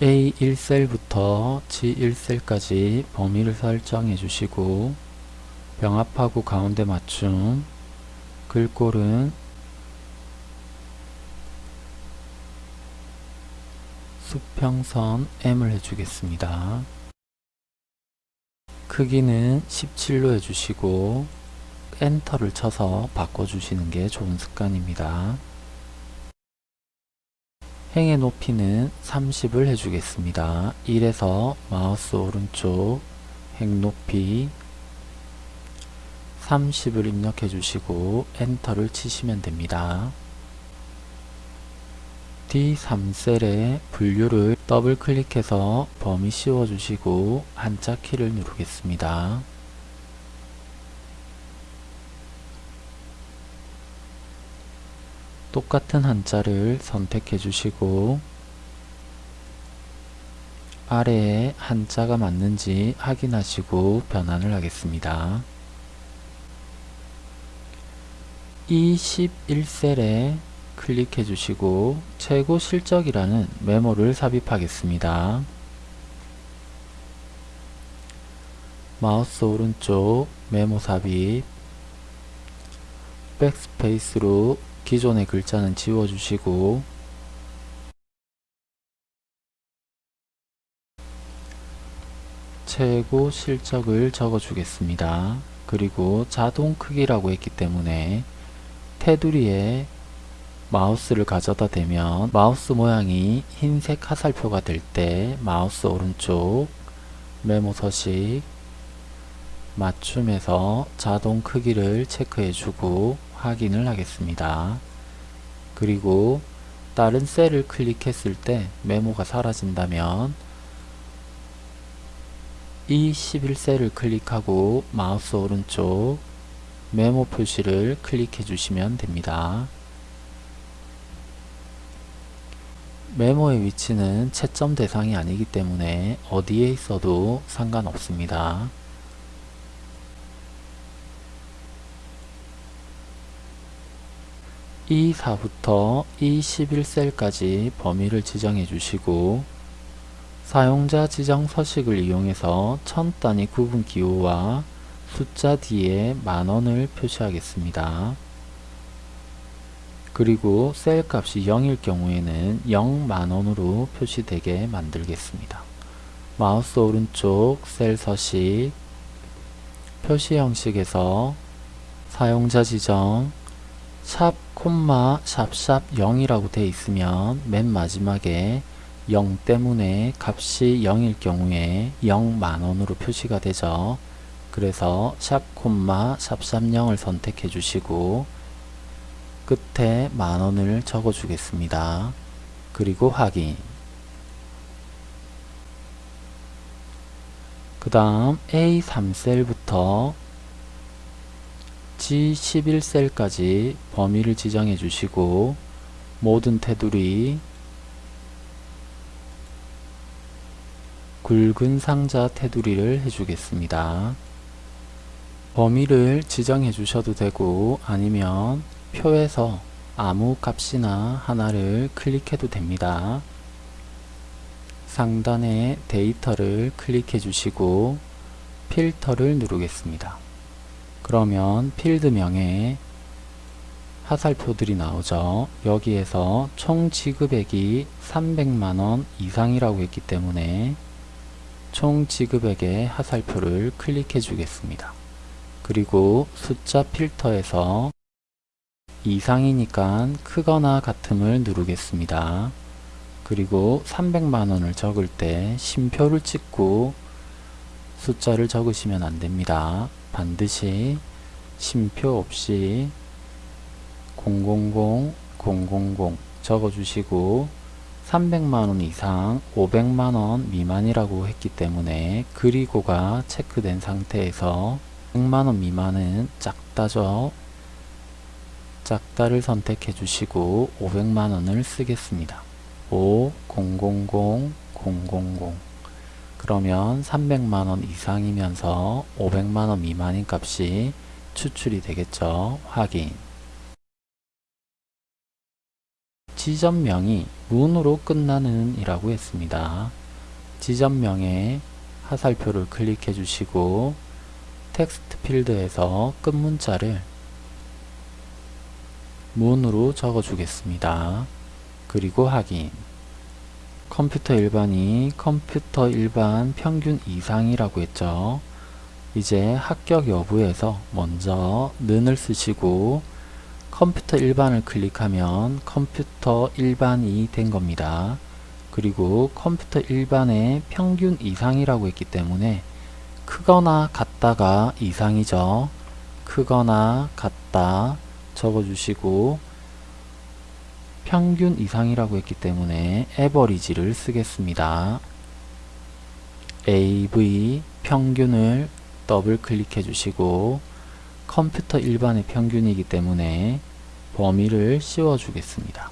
A1셀부터 G1셀까지 범위를 설정해 주시고 병합하고 가운데 맞춤 글꼴은 수평선 M을 해주겠습니다. 크기는 17로 해주시고 엔터를 쳐서 바꿔주시는 게 좋은 습관입니다. 행의 높이는 30을 해주겠습니다. 1에서 마우스 오른쪽 행 높이 30을 입력해 주시고 엔터를 치시면 됩니다. D3셀에 분류를 더블 클릭해서 범위 씌워 주시고 한자 키를 누르겠습니다. 똑같은 한자를 선택해 주시고 아래에 한자가 맞는지 확인하시고 변환을 하겠습니다. 21셀에 클릭해 주시고 최고 실적이라는 메모를 삽입하겠습니다. 마우스 오른쪽 메모 삽입 백스페이스로 기존의 글자는 지워주시고 최고 실적을 적어주겠습니다. 그리고 자동 크기라고 했기 때문에 테두리에 마우스를 가져다 대면 마우스 모양이 흰색 화살표가 될 때 마우스 오른쪽 메모 서식 맞춤에서 자동 크기를 체크해 주고 확인을 하겠습니다. 그리고 다른 셀을 클릭했을 때 메모가 사라진다면 이 11셀을 클릭하고 마우스 오른쪽 메모 표시를 클릭해 주시면 됩니다. 메모의 위치는 채점 대상이 아니기 때문에 어디에 있어도 상관없습니다. E4부터 E11셀까지 범위를 지정해 주시고 사용자 지정 서식을 이용해서 천 단위 구분 기호와 숫자 뒤에 만원을 표시하겠습니다. 그리고 셀 값이 0일 경우에는 0만원으로 표시되게 만들겠습니다. 마우스 오른쪽 셀 서식 표시 형식에서 사용자 지정 샵 콤마 샵샵 0이라고 되어 있으면 맨 마지막에 0 때문에 값이 0일 경우에 0만원으로 표시가 되죠. 그래서 샵 콤마 샵샵 0을 선택해 주시고 끝에 만원을 적어 주겠습니다. 그리고 확인 그 다음 A3셀부터 G11셀까지 범위를 지정해 주시고 모든 테두리 굵은 상자 테두리를 해주겠습니다. 범위를 지정해 주셔도 되고 아니면 표에서 아무 값이나 하나를 클릭해도 됩니다. 상단에 데이터를 클릭해 주시고 필터를 누르겠습니다. 그러면 필드명에 화살표들이 나오죠. 여기에서 총 지급액이 300만원 이상이라고 했기 때문에 총 지급액의 화살표를 클릭해 주겠습니다. 그리고 숫자 필터에서 이상이니까 크거나 같음을 누르겠습니다. 그리고 300만원을 적을 때 심표를 찍고 숫자를 적으시면 안됩니다. 반드시 심표 없이 000, 000 적어주시고 300만원 이상 500만원 미만이라고 했기 때문에 그리고가 체크된 상태에서 100만원 미만은 작다죠. 작다를 선택해 주시고 500만원을 쓰겠습니다. 5, 000, 000 그러면 300만원 이상이면서 500만원 미만인 값이 추출이 되겠죠. 확인 지점명이 문으로 끝나는 이라고 했습니다. 지점명에 하살표를 클릭해 주시고 텍스트 필드에서 끝 문자를 문으로 적어 주겠습니다. 그리고 확인 컴퓨터 일반이 컴퓨터 일반 평균 이상이라고 했죠. 이제 합격 여부에서 먼저 는을 쓰시고 컴퓨터 일반을 클릭하면 컴퓨터 일반이 된 겁니다. 그리고 컴퓨터 일반의 평균 이상이라고 했기 때문에 크거나 같다가 이상이죠. 크거나 같다 적어주시고 평균 이상이라고 했기 때문에 에버리지를 쓰겠습니다. AV 평균을 더블 클릭해 주시고 컴퓨터 일반의 평균이기 때문에 범위를 씌워 주겠습니다.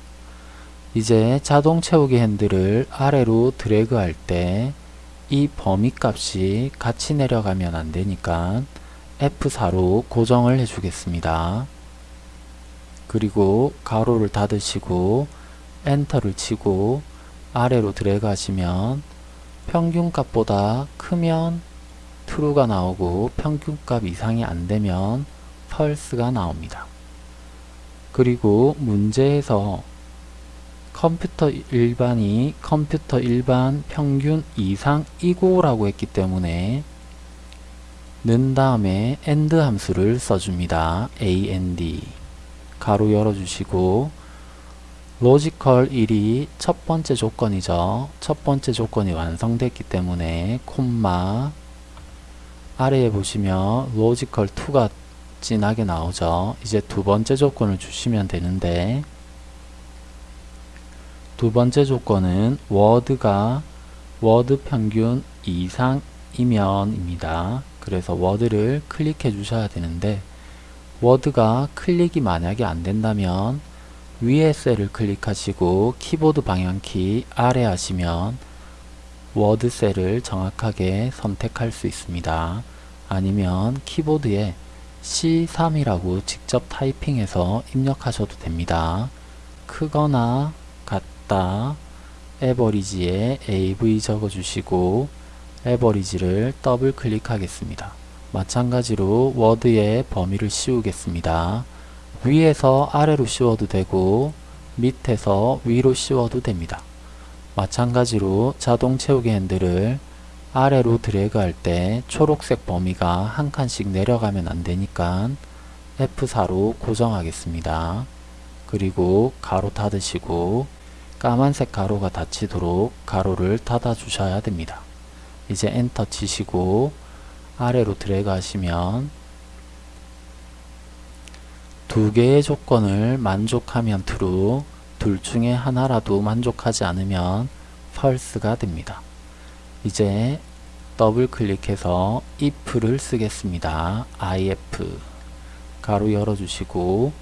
이제 자동 채우기 핸들을 아래로 드래그 할 때 이 범위 값이 같이 내려가면 안 되니까 F4로 고정을 해 주겠습니다. 그리고 가로를 닫으시고 엔터를 치고 아래로 드래그 하시면 평균값보다 크면 true가 나오고 평균값 이상이 안되면 false가 나옵니다. 그리고 문제에서 컴퓨터 일반이 컴퓨터 일반 평균 이상이고 라고 했기 때문에 는 다음에 and 함수를 써줍니다. and 괄호 열어주시고 logical 1이 첫 번째 조건이죠. 첫 번째 조건이 완성됐기 때문에 콤마 아래에 보시면 logical 2가 진하게 나오죠. 이제 두 번째 조건을 주시면 되는데 두 번째 조건은 워드가 워드 평균 이상이면입니다. 그래서 워드를 클릭해 주셔야 되는데 워드가 클릭이 만약에 안 된다면 위에 셀을 클릭하시고 키보드 방향키 아래 하시면 워드 셀을 정확하게 선택할 수 있습니다. 아니면 키보드에 C3이라고 직접 타이핑해서 입력하셔도 됩니다. 크거나 같다 average에 AV 적어주시고 average를 더블 클릭하겠습니다. 마찬가지로 워드에 범위를 씌우겠습니다. 위에서 아래로 씌워도 되고 밑에서 위로 씌워도 됩니다. 마찬가지로 자동 채우기 핸들을 아래로 드래그 할 때 초록색 범위가 한 칸씩 내려가면 안 되니까 F4로 고정하겠습니다. 그리고 가로 닫으시고 까만색 가로가 닫히도록 가로를 닫아 주셔야 됩니다. 이제 엔터 치시고 아래로 드래그 하시면 두 개의 조건을 만족하면 true, 둘 중에 하나라도 만족하지 않으면 false가 됩니다. 이제 더블 클릭해서 if를 쓰겠습니다. if 가로 열어주시고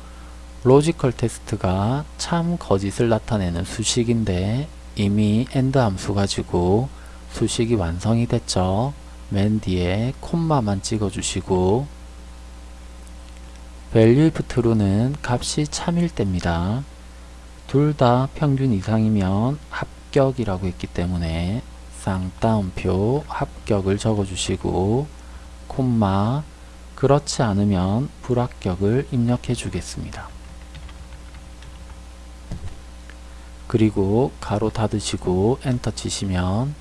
logical test가 참 거짓을 나타내는 수식인데 이미 and 함수 가지고 수식이 완성이 됐죠. 맨 뒤에 콤마만 찍어주시고 value if true는 값이 참일 때입니다. 둘 다 평균 이상이면 합격이라고 했기 때문에 쌍따옴표 합격을 적어주시고 콤마 그렇지 않으면 불합격을 입력해 주겠습니다. 그리고 가로 닫으시고 엔터 치시면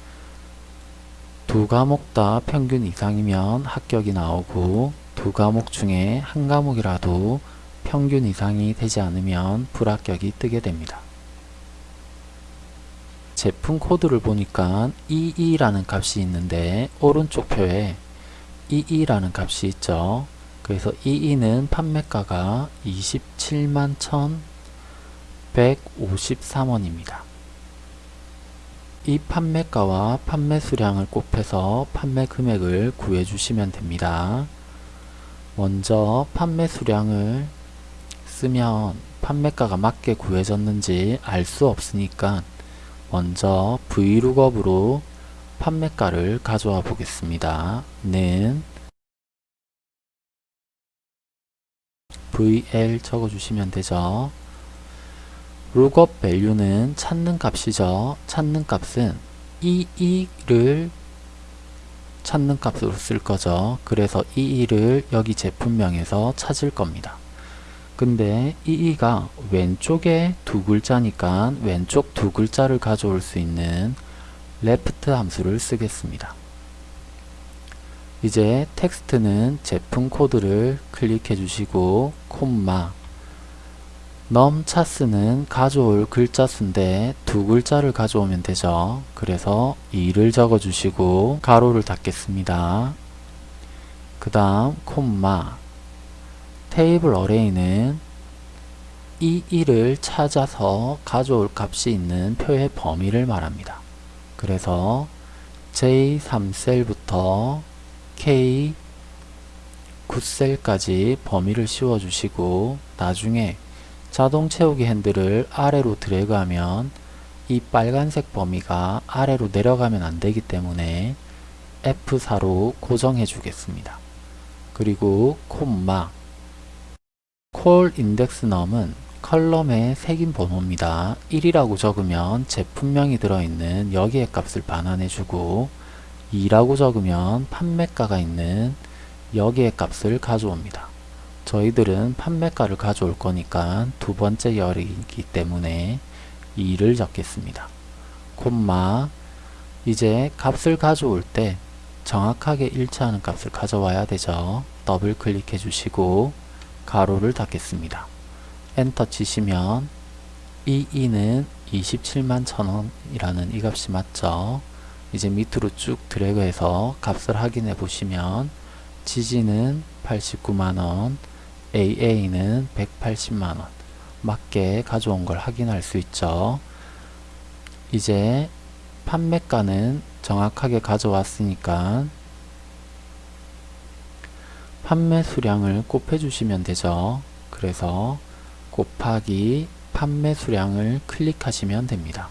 두 과목 다 평균 이상이면 합격이 나오고 두 과목 중에 한 과목이라도 평균 이상이 되지 않으면 불합격이 뜨게 됩니다. 제품 코드를 보니까 EE라는 값이 있는데 오른쪽 표에 EE라는 값이 있죠. 그래서 EE는 판매가가 27만 1,153원입니다. 이 판매가와 판매 수량을 곱해서 판매 금액을 구해 주시면 됩니다. 먼저 판매 수량을 쓰면 판매가가 맞게 구해졌는지 알 수 없으니까 먼저 vlookup으로 판매가를 가져와 보겠습니다. 는 vl 적어주시면 되죠. Lookup value는 찾는 값이죠. 찾는 값은 EE를 찾는 값으로 쓸 거죠. 그래서 EE를 여기 제품명에서 찾을 겁니다. 근데 EE가 왼쪽에 두 글자니까 왼쪽 두 글자를 가져올 수 있는 left 함수를 쓰겠습니다. 이제 텍스트는 제품 코드를 클릭해 주시고 콤마 num chars는 가져올 글자 수인데 두 글자를 가져오면 되죠. 그래서 2를 적어 주시고 가로를 닫겠습니다. 그 다음 콤마 table array는 이 1을 찾아서 가져올 값이 있는 표의 범위를 말합니다. 그래서 J3셀부터 K 9셀까지 범위를 씌워 주시고 나중에 자동 채우기 핸들을 아래로 드래그하면 이 빨간색 범위가 아래로 내려가면 안되기 때문에 F4로 고정해 주겠습니다. 그리고 콤마 col index num은 컬럼의 색인 번호입니다. 1이라고 적으면 제품명이 들어있는 여기의 값을 반환해 주고 2라고 적으면 판매가가 있는 여기의 값을 가져옵니다. 저희들은 판매가를 가져올 거니까 두 번째 열이기 때문에 2를 적겠습니다. 콤마 이제 값을 가져올 때 정확하게 일치하는 값을 가져와야 되죠. 더블 클릭해 주시고 가로를 닫겠습니다. 엔터 치시면 이 2는 27만 천원이라는 이 값이 맞죠. 이제 밑으로 쭉 드래그해서 값을 확인해 보시면 지지는 89만원, AA는 180만원 맞게 가져온 걸 확인할 수 있죠. 이제 판매가는 정확하게 가져왔으니까 판매 수량을 곱해 주시면 되죠. 그래서 곱하기 판매 수량을 클릭하시면 됩니다.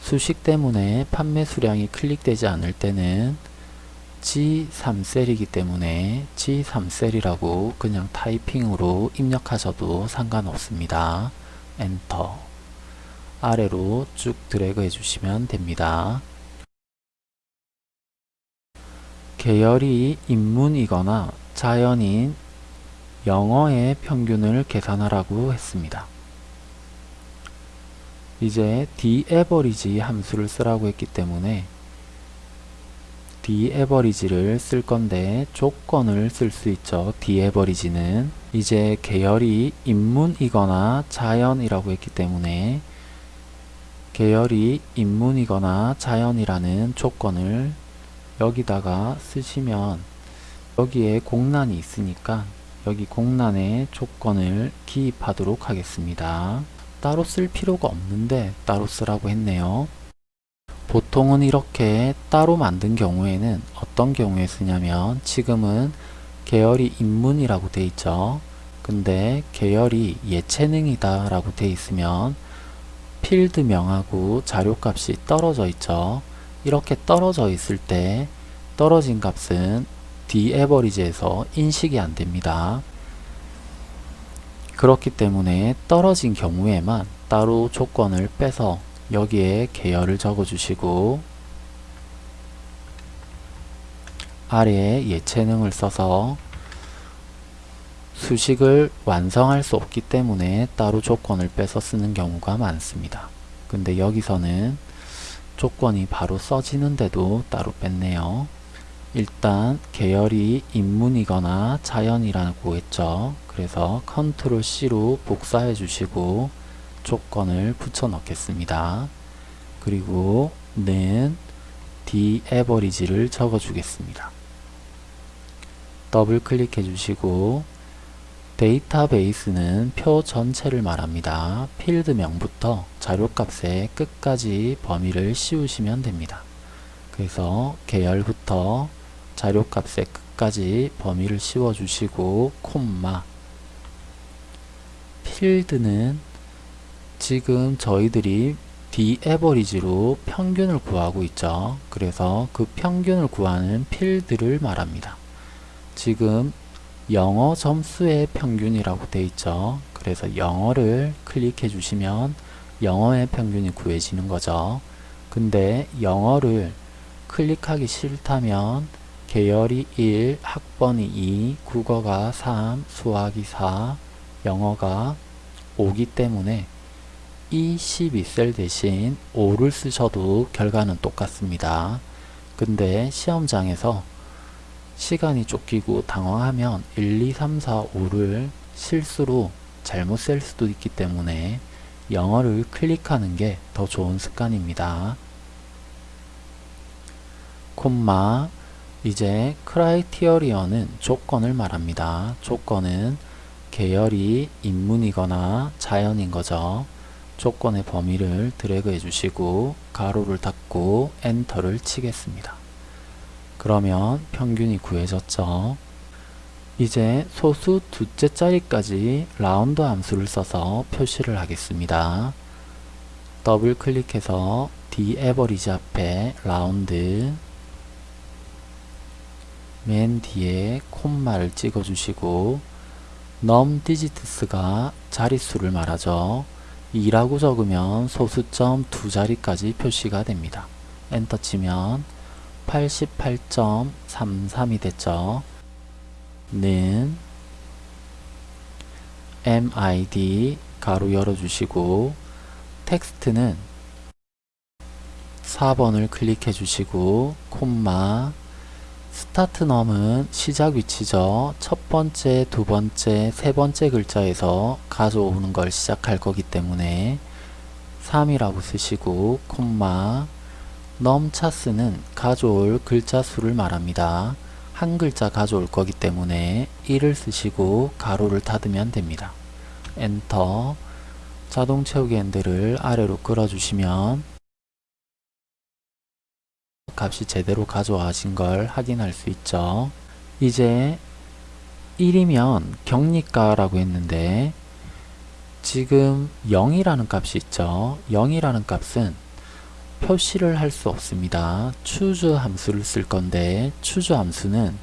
수식 때문에 판매 수량이 클릭되지 않을 때는 G3셀이기 때문에 G3셀이라고 그냥 타이핑으로 입력하셔도 상관없습니다. 엔터 아래로 쭉 드래그 해주시면 됩니다. 계열이 인문이거나 자연인 영어의 평균을 계산하라고 했습니다. 이제 dAverage 함수를 쓰라고 했기 때문에 dAverage를 쓸 건데 조건을 쓸 수 있죠. dAverage는 이제 계열이 인문이거나 자연이라고 했기 때문에 계열이 인문이거나 자연이라는 조건을 여기다가 쓰시면 여기에 공란이 있으니까 여기 공란의 조건을 기입하도록 하겠습니다. 따로 쓸 필요가 없는데 따로 쓰라고 했네요. 보통은 이렇게 따로 만든 경우에는 어떤 경우에 쓰냐면 지금은 계열이 인문이라고 돼 있죠. 근데 계열이 예체능이다 라고 돼 있으면 필드명하고 자료값이 떨어져 있죠. 이렇게 떨어져 있을 때 떨어진 값은 dAverage에서 인식이 안 됩니다. 그렇기 때문에 떨어진 경우에만 따로 조건을 빼서 여기에 계열을 적어 주시고 아래에 예체능을 써서 수식을 완성할 수 없기 때문에 따로 조건을 빼서 쓰는 경우가 많습니다. 근데 여기서는 조건이 바로 써지는데도 따로 뺐네요. 일단 계열이 인문이거나 자연이라고 했죠. 그래서 컨트롤 C로 복사해 주시고 조건을 붙여 넣겠습니다. 그리고 는 dAverage를 적어 주겠습니다. 더블 클릭해 주시고 데이터베이스는 표 전체를 말합니다. 필드명부터 자료값의 끝까지 범위를 씌우시면 됩니다. 그래서 계열부터 자료값의 끝까지 범위를 씌워 주시고 콤마 필드는 지금 저희들이 dAverage로 평균을 구하고 있죠. 그래서 그 평균을 구하는 필드를 말합니다. 지금 영어 점수의 평균이라고 되어 있죠. 그래서 영어를 클릭해 주시면 영어의 평균이 구해지는 거죠. 근데 영어를 클릭하기 싫다면 계열이 1, 학번이 2, 국어가 3, 수학이 4, 영어가 5기 때문에 이 12셀 대신 5를 쓰셔도 결과는 똑같습니다. 근데 시험장에서 시간이 쫓기고 당황하면 1, 2, 3, 4, 5를 실수로 잘못 셀 수도 있기 때문에 영어를 클릭하는 게 더 좋은 습관입니다. 콤마 이제 크라이티어리어는 조건을 말합니다. 조건은 계열이 인문이거나 자연인 거죠. 조건의 범위를 드래그 해주시고 가로를 닫고 엔터를 치겠습니다. 그러면 평균이 구해졌죠. 이제 소수 두째 자리까지 라운드 함수를 써서 표시를 하겠습니다. 더블 클릭해서 dAverage 앞에 라운드 맨 뒤에 콤마를 찍어 주시고 num digits가 자릿수를 말하죠. 2라고 적으면 소수점 두 자리까지 표시가 됩니다. 엔터 치면 88.33이 됐죠. 는 mid 가로 열어주시고 텍스트는 4번을 클릭해 주시고 콤마 start num은 시작 위치죠. 첫 번째, 두 번째, 세 번째 글자에서 가져오는 걸 시작할 거기 때문에 3이라고 쓰시고 콤마 넘 차스는 가져올 글자 수를 말합니다. 한 글자 가져올 거기 때문에 1을 쓰시고 가로를 닫으면 됩니다. 엔터 자동 채우기 핸들을 아래로 끌어주시면 값이 제대로 가져와진 걸 확인할 수 있죠. 이제 1이면 격리가라고 했는데 지금 0이라는 값이 있죠. 0이라는 값은 표시를 할 수 없습니다. choose 함수를 쓸 건데 choose 함수는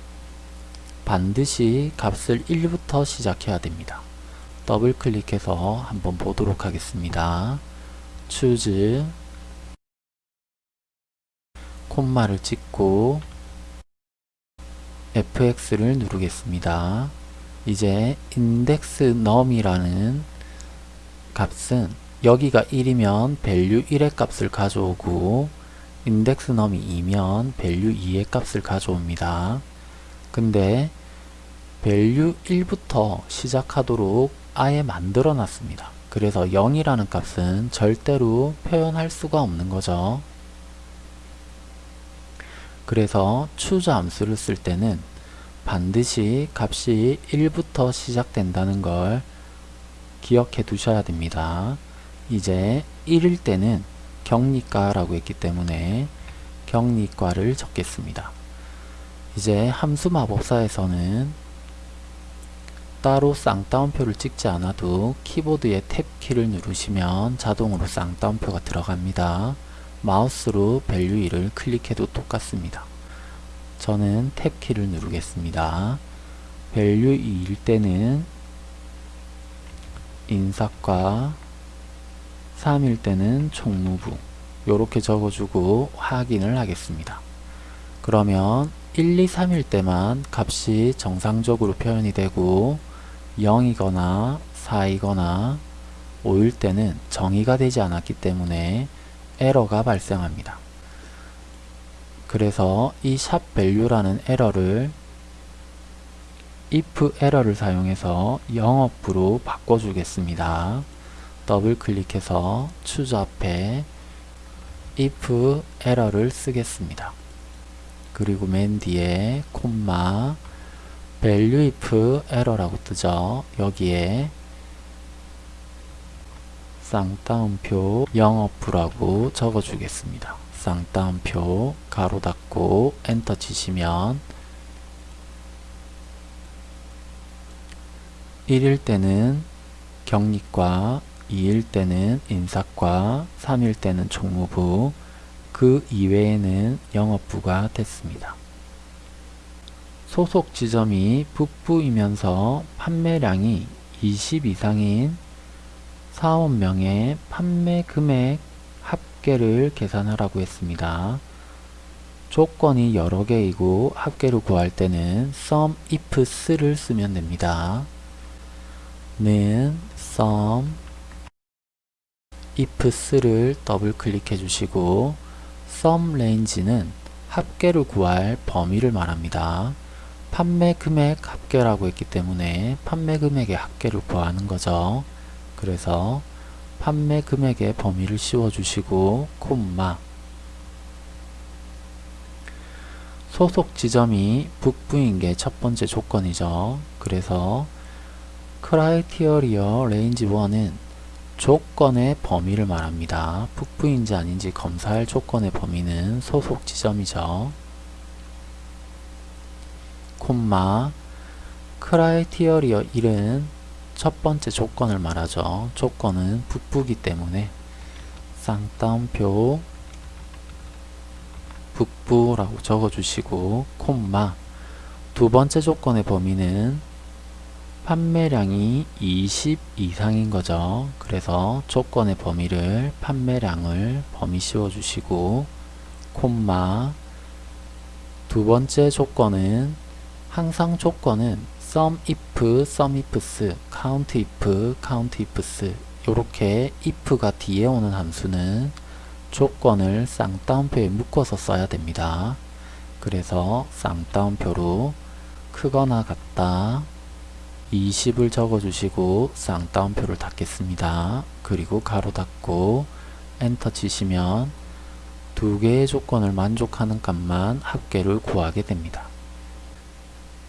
반드시 값을 1부터 시작해야 됩니다. 더블 클릭해서 한번 보도록 하겠습니다. choose 콤마를 찍고 fx를 누르겠습니다. 이제 index num이라는 값은 여기가 1이면 value 1의 값을 가져오고 index num이 2면 value 2의 값을 가져옵니다. 근데 value 1부터 시작하도록 아예 만들어 놨습니다. 그래서 0이라는 값은 절대로 표현할 수가 없는 거죠. 그래서 choose 함수를 쓸 때는 반드시 값이 1부터 시작된다는 걸 기억해 두셔야 됩니다. 이제 1일 때는 격리가라고 했기 때문에 격리가를 적겠습니다. 이제 함수 마법사에서는 따로 쌍따옴표를 찍지 않아도 키보드의 탭키를 누르시면 자동으로 쌍따옴표가 들어갑니다. 마우스로 value 1을 클릭해도 똑같습니다. 저는 탭키를 누르겠습니다. value 2일 때는 인사과 3일 때는 총무부 이렇게 적어주고 확인을 하겠습니다. 그러면 1, 2, 3일 때만 값이 정상적으로 표현이 되고 0이거나 4이거나 5일 때는 정의가 되지 않았기 때문에 에러가 발생합니다. 그래서 이 샵 value라는 에러를 if 에러를 사용해서 영업부로 바꿔주겠습니다. 더블 클릭해서 choose 앞에 if 에러를 쓰겠습니다. 그리고 맨 뒤에 콤마 value if error라고 뜨죠. 여기에 쌍따옴표 영업부라고 적어주겠습니다. 쌍따옴표 가로 닫고 엔터 치시면 1일 때는 경리과 2일 때는 인사과 3일 때는 총무부 그 이외에는 영업부가 됐습니다. 소속 지점이 북부이면서 판매량이 20 이상인 사원명의 판매 금액 합계를 계산하라고 했습니다. 조건이 여러 개이고 합계를 구할 때는 sum ifs를 쓰면 됩니다. 는 sum ifs를 더블 클릭해 주시고 sum range는 합계를 구할 범위를 말합니다. 판매 금액 합계라고 했기 때문에 판매 금액의 합계를 구하는 거죠. 그래서 판매 금액의 범위를 씌워 주시고 콤마 소속 지점이 북부인 게 첫 번째 조건이죠. 그래서 criteria range 1은 조건의 범위를 말합니다. 북부인지 아닌지 검사할 조건의 범위는 소속 지점이죠. 콤마 크라이티어리어 1은 첫 번째 조건을 말하죠. 조건은 북부기 때문에 쌍따옴표 북부라고 적어주시고 콤마 두 번째 조건의 범위는 판매량이 20 이상인 거죠. 그래서 조건의 범위를 판매량을 범위 씌워주시고 콤마 두 번째 조건은 항상 조건은 sum if, sum ifs, count if, count ifs 이렇게 if가 뒤에 오는 함수는 조건을 쌍따옴표에 묶어서 써야 됩니다. 그래서 쌍따옴표로 크거나 같다 20을 적어주시고 쌍따옴표를 닫겠습니다. 그리고 가로 닫고 엔터 치시면 두 개의 조건을 만족하는 값만 합계를 구하게 됩니다.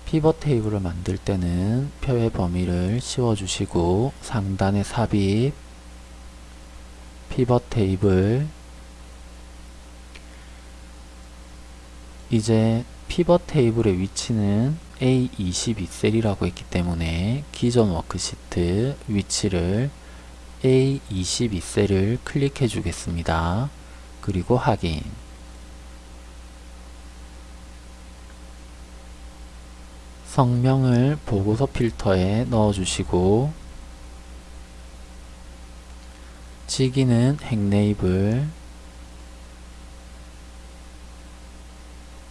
피벗 테이블을 만들 때는 표의 범위를 씌워주시고 상단에 삽입 피벗 테이블 이제 피벗 테이블의 위치는 A22셀이라고 했기 때문에 기존 워크시트 위치를 A22셀을 클릭해 주겠습니다. 그리고 확인 성명을 보고서 필터에 넣어주시고 직위는 행레이블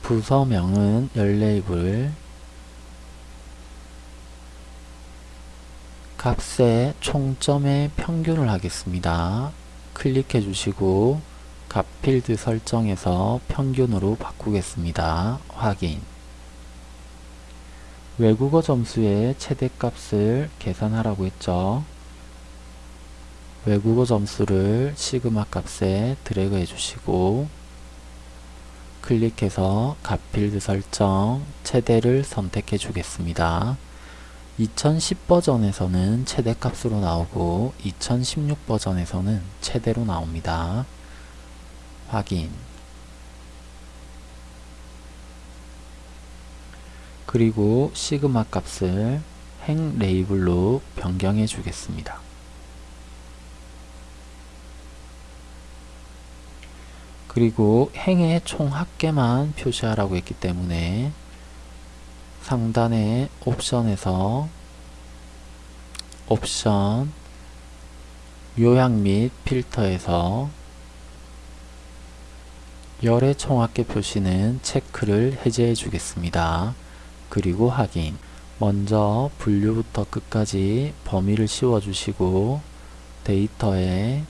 부서명은 열레이블 값의 총점의 평균을 하겠습니다. 클릭해 주시고 값 필드 설정에서 평균으로 바꾸겠습니다. 확인 외국어 점수의 최대값을 계산하라고 했죠. 외국어 점수를 시그마 값에 드래그 해주시고 클릭해서 값 필드 설정 최대를 선택해 주겠습니다. 2010 버전에서는 최대값으로 나오고 2016 버전에서는 최대로 나옵니다. 확인 그리고 시그마 값을 행 레이블로 변경해 주겠습니다. 그리고 행의 총 합계만 표시하라고 했기 때문에 상단의 옵션에서 옵션 요약 및 필터에서 열의 총합계 표시는 체크를 해제해 주겠습니다. 그리고 확인 먼저 분류부터 끝까지 범위를 씌워 주시고 데이터에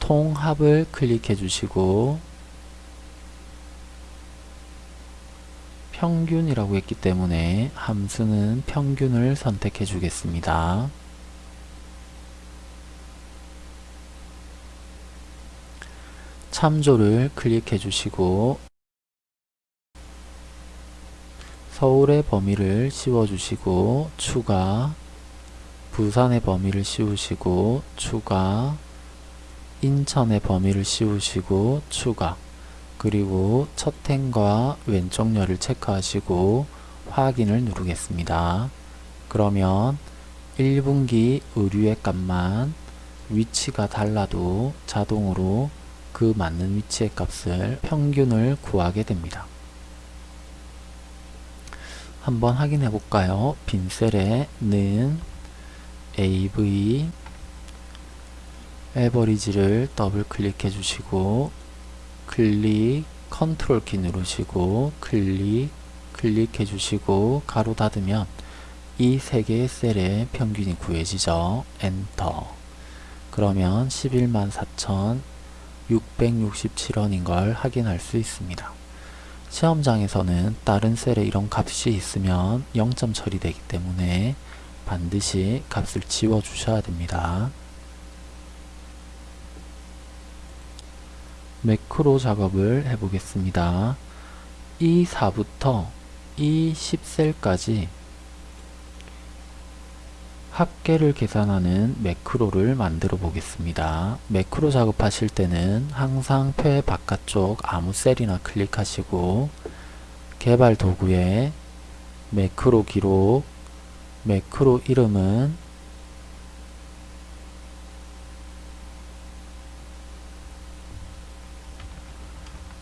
통합을 클릭해 주시고 평균이라고 했기 때문에 함수는 평균을 선택해 주겠습니다. 참조를 클릭해 주시고 서울의 범위를 씌워 주시고 추가 부산의 범위를 씌우시고 추가 인천의 범위를 씌우시고 추가 그리고 첫 행과 왼쪽 열을 체크하시고 확인을 누르겠습니다. 그러면 1분기 의류의 값만 위치가 달라도 자동으로 그 맞는 위치의 값을 평균을 구하게 됩니다. 한번 확인해 볼까요? 빈 셀에 는 AV average를 더블 클릭해 주시고 클릭 컨트롤 키 누르시고 클릭 클릭해 주시고 가로 닫으면 이 세 개의 셀의 평균이 구해지죠. 엔터 그러면 114,667원인 걸 확인할 수 있습니다. 시험장에서는 다른 셀에 이런 값이 있으면 0점 처리되기 때문에 반드시 값을 지워 주셔야 됩니다. 매크로 작업을 해보겠습니다. 이 4부터 이 10셀까지 합계를 계산하는 매크로를 만들어 보겠습니다. 매크로 작업하실 때는 항상 표의 바깥쪽 아무 셀이나 클릭하시고 개발 도구에 매크로 기록 매크로 이름은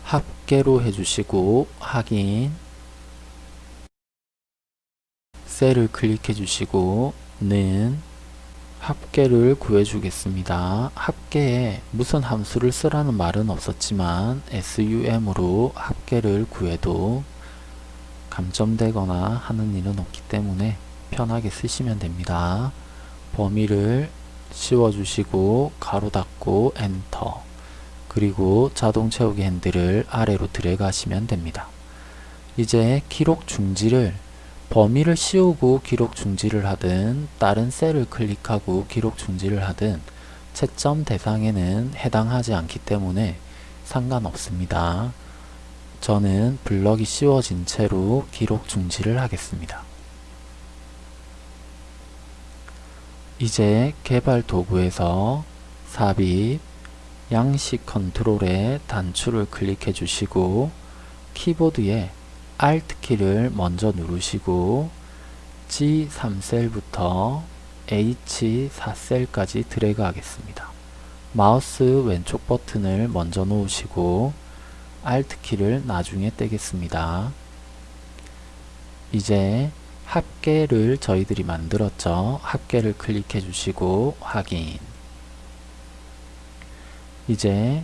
합계로 해주시고 확인 셀을 클릭해 주시고 는 합계를 구해주겠습니다. 합계에 무슨 함수를 쓰라는 말은 없었지만 SUM으로 합계를 구해도 감점되거나 하는 일은 없기 때문에 편하게 쓰시면 됩니다. 범위를 씌워주시고 가로 닫고 엔터 그리고 자동 채우기 핸들을 아래로 드래그 하시면 됩니다. 이제 기록 중지를 범위를 씌우고 기록 중지를 하든 다른 셀을 클릭하고 기록 중지를 하든 채점 대상에는 해당하지 않기 때문에 상관없습니다. 저는 블럭이 씌워진 채로 기록 중지를 하겠습니다. 이제 개발 도구에서 삽입, 양식 컨트롤에 단추를 클릭해 주시고 키보드에 Alt키를 먼저 누르시고 G3셀부터 H4셀까지 드래그 하겠습니다. 마우스 왼쪽 버튼을 먼저 놓으시고 Alt키를 나중에 떼겠습니다. 이제 합계를 저희들이 만들었죠. 합계를 클릭해 주시고 확인 이제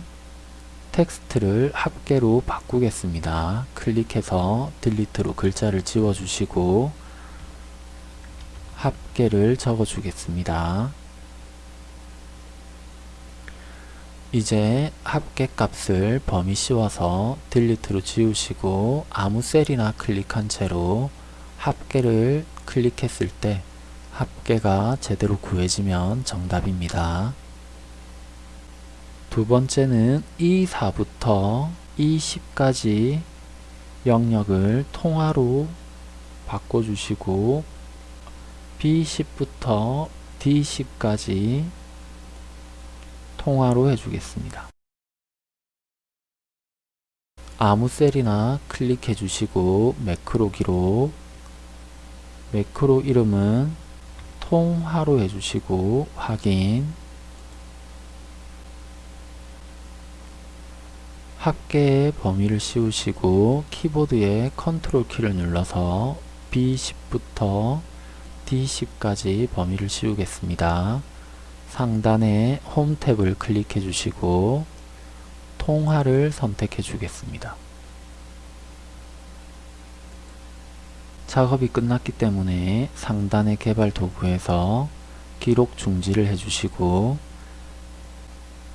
텍스트를 합계로 바꾸겠습니다. 클릭해서 delete로 글자를 지워주시고 합계를 적어주겠습니다. 이제 합계 값을 범위 씌워서 딜리트로 지우시고 아무 셀이나 클릭한 채로 합계를 클릭했을 때 합계가 제대로 구해지면 정답입니다. 두 번째는 E4부터 E10까지 영역을 통화로 바꿔주시고 B10부터 D10까지 통화로 해주겠습니다. 아무 셀이나 클릭해 주시고 매크로 기록 매크로 이름은 통화로 해주시고 확인 합계의 범위를 씌우시고 키보드에 컨트롤 키를 눌러서 B10부터 D10까지 범위를 씌우겠습니다. 상단에 홈 탭을 클릭해 주시고 통화를 선택해 주겠습니다. 작업이 끝났기 때문에 상단의 개발 도구에서 기록 중지를 해주시고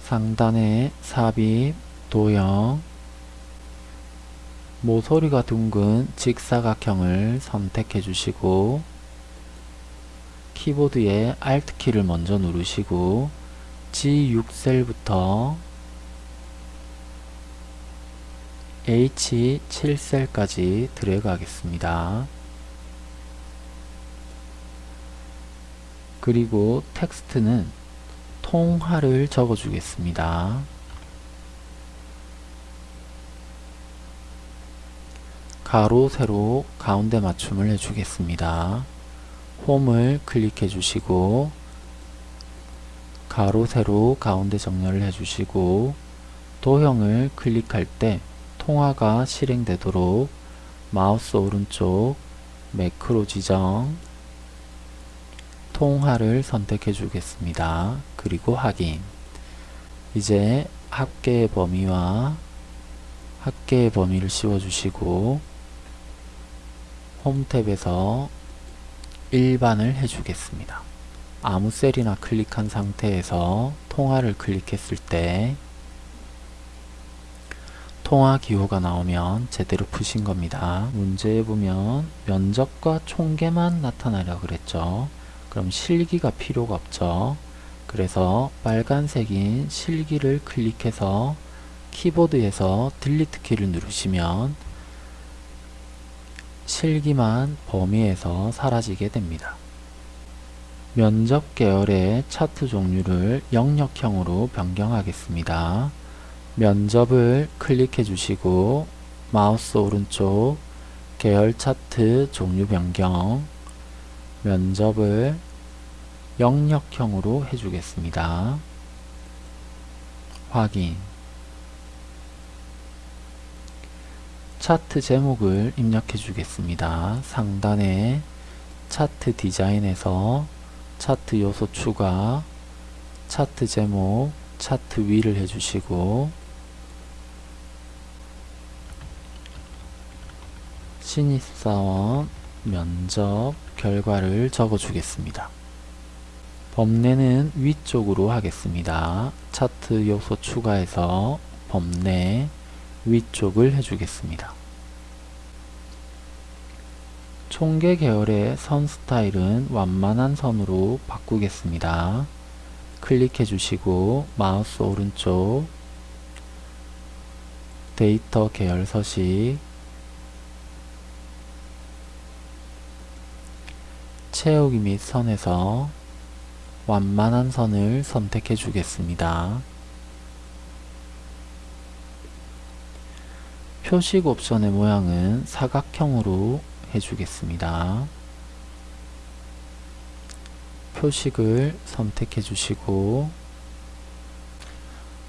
상단에 삽입, 도형, 모서리가 둥근 직사각형을 선택해 주시고 키보드에 Alt키를 먼저 누르시고 G6셀부터 H7셀까지 드래그 하겠습니다. 그리고 텍스트는 통화를 적어 주겠습니다. 가로 세로 가운데 맞춤을 해주겠습니다. 홈을 클릭해 주시고 가로 세로 가운데 정렬을 해주시고 도형을 클릭할 때 통화가 실행되도록 마우스 오른쪽 매크로 지정 통화를 선택해 주겠습니다. 그리고 확인 이제 합계의 범위와 합계의 범위를 씌워 주시고 홈 탭에서 일반을 해주겠습니다. 아무 셀이나 클릭한 상태에서 통화를 클릭했을 때 통화 기호가 나오면 제대로 푸신 겁니다. 문제에 보면 면적과 총계만 나타나려 그랬죠. 그럼 실기가 필요가 없죠. 그래서 빨간색인 실기를 클릭해서 키보드에서 딜리트 키를 누르시면 실기만 범위에서 사라지게 됩니다. 면적 계열의 차트 종류를 영역형으로 변경하겠습니다. 면접을 클릭해 주시고 마우스 오른쪽 계열 차트 종류 변경 면접을 영역형으로 해주겠습니다. 확인 차트 제목을 입력해 주겠습니다. 상단에 차트 디자인에서 차트 요소 추가 차트 제목 차트 위를 해주시고 신입사원 면접 결과를 적어 주겠습니다. 범례는 위쪽으로 하겠습니다. 차트 요소 추가해서 범례 위쪽을 해주겠습니다. 총계 계열의 선 스타일은 완만한 선으로 바꾸겠습니다. 클릭해 주시고 마우스 오른쪽 데이터 계열 서식 채우기 및 선에서 완만한 선을 선택해 주겠습니다. 표식 옵션의 모양은 사각형으로 해주겠습니다. 표식을 선택해 주시고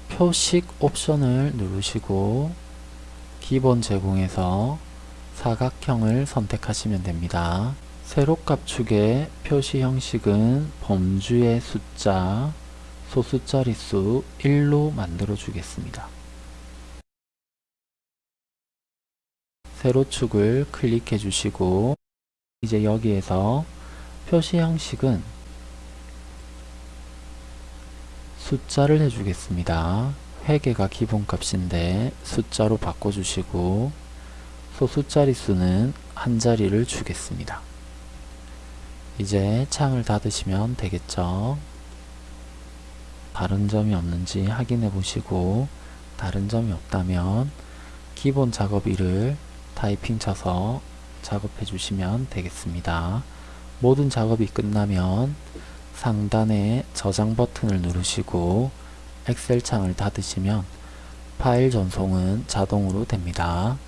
표식 옵션을 누르시고 기본 제공에서 사각형을 선택하시면 됩니다. 세로값 축의 표시 형식은 범주의 숫자, 소수 자릿수 1로 만들어 주겠습니다. 세로축을 클릭해 주시고 이제 여기에서 표시 형식은 숫자를 해주겠습니다. 회계가 기본값인데 숫자로 바꿔주시고 소수 자릿수는 한 자리를 주겠습니다. 이제 창을 닫으시면 되겠죠. 다른 점이 없는지 확인해 보시고 다른 점이 없다면 기본 작업일을 타이핑 쳐서 작업해 주시면 되겠습니다. 모든 작업이 끝나면 상단에 저장 버튼을 누르시고 엑셀 창을 닫으시면 파일 전송은 자동으로 됩니다.